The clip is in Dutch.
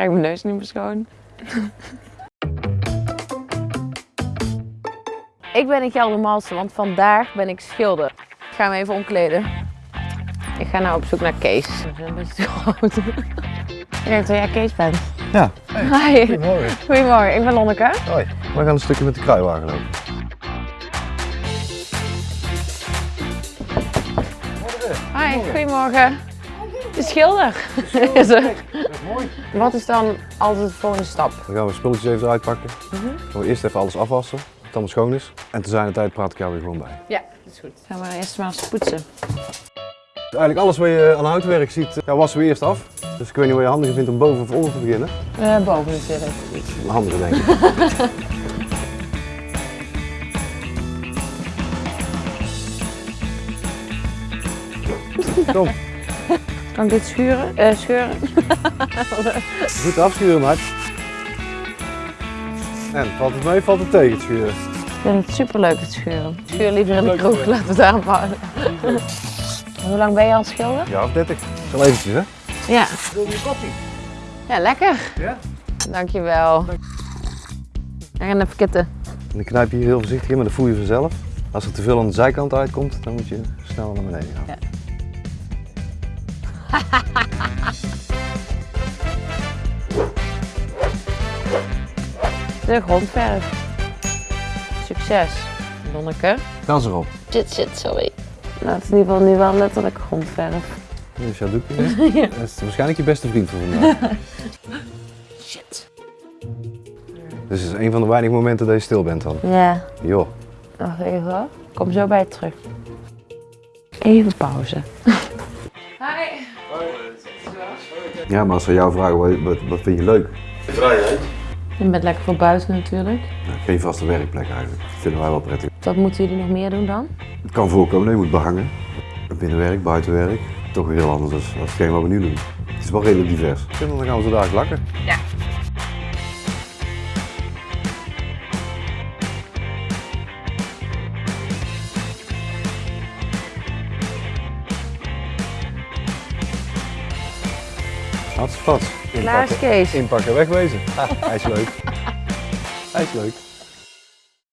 krijg mijn neus niet meer schoon. ik ben in Geldermalsen, want vandaag ben ik schilder. Ik ga hem even omkleden. Ik ga nou op zoek naar Kees. Een beetje te groot. ik denk dat jij Kees bent. Ja. Hi. Goedemorgen. Goedemorgen, ik ben Lonneke. Hoi. We gaan een stukje met de kruiwagen lopen. Hi, goedemorgen. De schilder is er. Wat is dan altijd de volgende stap? Dan gaan we spulletjes even eruit pakken. Dan gaan we eerst even alles afwassen, dat het allemaal schoon is. En te zijn de tijd praat ik jou weer gewoon bij. Ja, dat is goed. Gaan we eerst maar eens poetsen. Eigenlijk alles wat je aan houtwerk ziet, ja, wassen we eerst af. Dus ik weet niet wat je handiger vindt om boven of onder te beginnen. Uh, boven natuurlijk. Handiger denk ik. Kom, Kan ik dit schuren? Eh, scheuren? goed afschuren maat. En, valt het mee, valt het tegen het schuren? Ik vind het super leuk het scheuren. Ik scheur liever in de kroeg, laten we het daarop houden. Hoe lang ben je al schilder? Ja, of 30. Zal eventjes hè? Ja. Wil je koffie? Ja, lekker. Ja? Dankjewel. En gaan even kitten. En dan knijp je hier heel voorzichtig in, maar dat voel je vanzelf. Als er te veel aan de zijkant uitkomt, dan moet je snel naar beneden gaan. Ja. De grondverf. Succes, Lonneke. Kans erop. Shit, shit, sorry. Nou, het is in ieder geval nu wel letterlijk grondverf. Dus jouw doekje. hè? Dat is waarschijnlijk je beste vriend voor vandaag. Shit. Dus het is een van de weinige momenten dat je stil bent dan. Ja, Joh. wacht even hoor. Kom zo bij je terug. Even pauze. Hi. Ja, maar als ze jou vragen wat, wat, wat vind je leuk? Je bent lekker voor buiten natuurlijk. Nou, geen vaste werkplek eigenlijk. Dat vinden wij wel prettig. Wat moeten jullie nog meer doen dan? Het kan voorkomen dat je moet behangen. Binnenwerk, buitenwerk. Toch weer heel anders dan hetgeen wat we nu doen. Het is wel redelijk divers. En dan gaan we zo dadelijk lakken. Ja. Hartstikke. Klaar is Kees. Inpakken, wegwezen. Hij is leuk. hij is leuk.